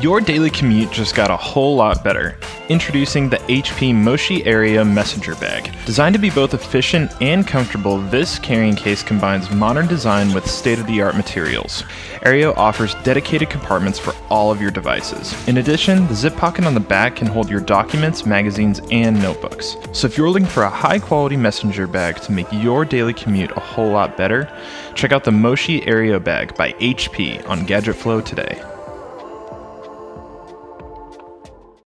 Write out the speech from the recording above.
Your daily commute just got a whole lot better. Introducing the HP Moshi Aerio Messenger Bag. Designed to be both efficient and comfortable, this carrying case combines modern design with state-of-the-art materials. Aerio offers dedicated compartments for all of your devices. In addition, the zip pocket on the back can hold your documents, magazines, and notebooks. So if you're looking for a high-quality messenger bag to make your daily commute a whole lot better, check out the Moshi Aerio Bag by HP on Gadget Flow today.